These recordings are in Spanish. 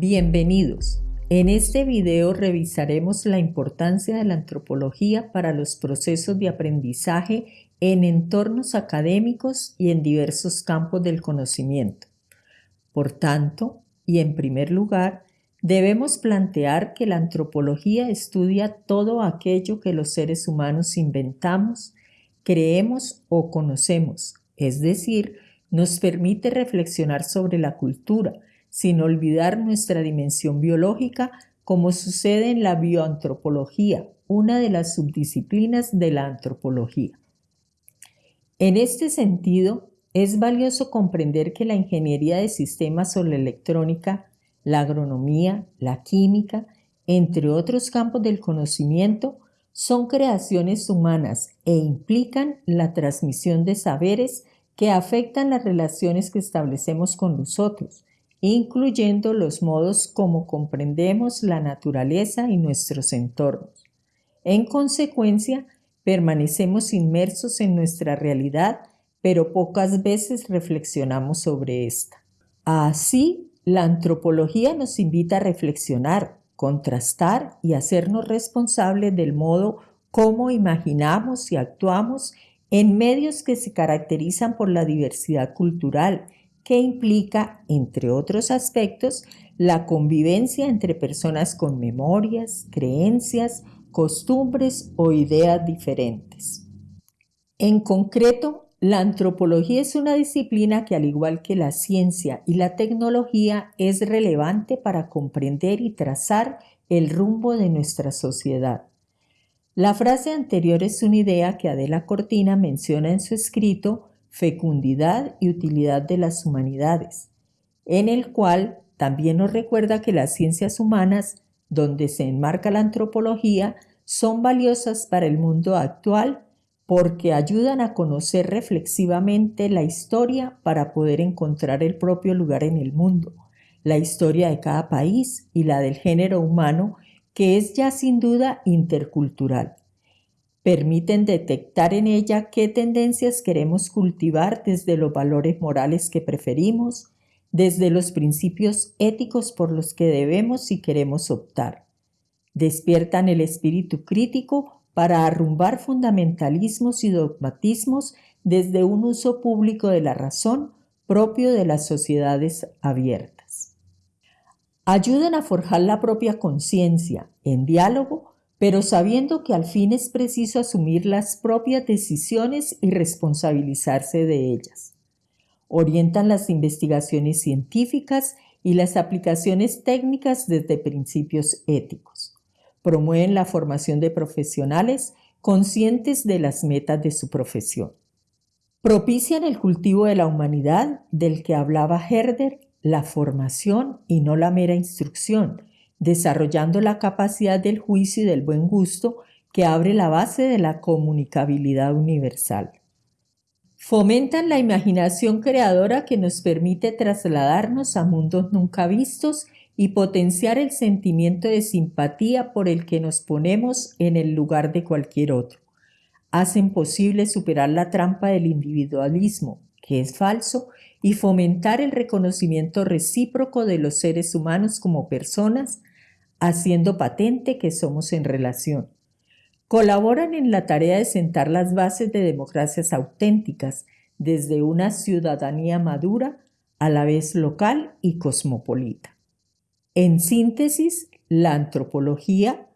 Bienvenidos. En este video revisaremos la importancia de la antropología para los procesos de aprendizaje en entornos académicos y en diversos campos del conocimiento. Por tanto, y en primer lugar, debemos plantear que la antropología estudia todo aquello que los seres humanos inventamos, creemos o conocemos, es decir, nos permite reflexionar sobre la cultura, sin olvidar nuestra dimensión biológica, como sucede en la bioantropología, una de las subdisciplinas de la antropología. En este sentido, es valioso comprender que la ingeniería de sistemas o la electrónica, la agronomía, la química, entre otros campos del conocimiento, son creaciones humanas e implican la transmisión de saberes que afectan las relaciones que establecemos con los otros, incluyendo los modos como comprendemos la naturaleza y nuestros entornos. En consecuencia, permanecemos inmersos en nuestra realidad, pero pocas veces reflexionamos sobre esta. Así, la antropología nos invita a reflexionar, contrastar y hacernos responsables del modo como imaginamos y actuamos en medios que se caracterizan por la diversidad cultural, que implica, entre otros aspectos, la convivencia entre personas con memorias, creencias, costumbres o ideas diferentes. En concreto, la antropología es una disciplina que, al igual que la ciencia y la tecnología, es relevante para comprender y trazar el rumbo de nuestra sociedad. La frase anterior es una idea que Adela Cortina menciona en su escrito Fecundidad y utilidad de las humanidades, en el cual también nos recuerda que las ciencias humanas, donde se enmarca la antropología, son valiosas para el mundo actual porque ayudan a conocer reflexivamente la historia para poder encontrar el propio lugar en el mundo, la historia de cada país y la del género humano, que es ya sin duda intercultural permiten detectar en ella qué tendencias queremos cultivar desde los valores morales que preferimos, desde los principios éticos por los que debemos y queremos optar. Despiertan el espíritu crítico para arrumbar fundamentalismos y dogmatismos desde un uso público de la razón propio de las sociedades abiertas. Ayudan a forjar la propia conciencia en diálogo pero sabiendo que al fin es preciso asumir las propias decisiones y responsabilizarse de ellas. Orientan las investigaciones científicas y las aplicaciones técnicas desde principios éticos. Promueven la formación de profesionales conscientes de las metas de su profesión. Propician el cultivo de la humanidad del que hablaba Herder, la formación y no la mera instrucción, desarrollando la capacidad del juicio y del buen gusto que abre la base de la comunicabilidad universal. Fomentan la imaginación creadora que nos permite trasladarnos a mundos nunca vistos y potenciar el sentimiento de simpatía por el que nos ponemos en el lugar de cualquier otro. Hacen posible superar la trampa del individualismo, que es falso, y fomentar el reconocimiento recíproco de los seres humanos como personas haciendo patente que somos en relación. Colaboran en la tarea de sentar las bases de democracias auténticas desde una ciudadanía madura, a la vez local y cosmopolita. En síntesis, la antropología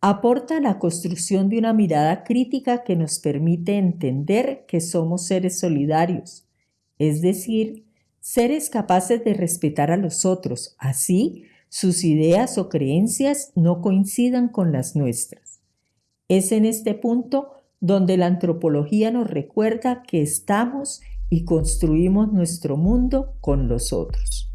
aporta la construcción de una mirada crítica que nos permite entender que somos seres solidarios, es decir, seres capaces de respetar a los otros, así sus ideas o creencias no coincidan con las nuestras. Es en este punto donde la antropología nos recuerda que estamos y construimos nuestro mundo con los otros.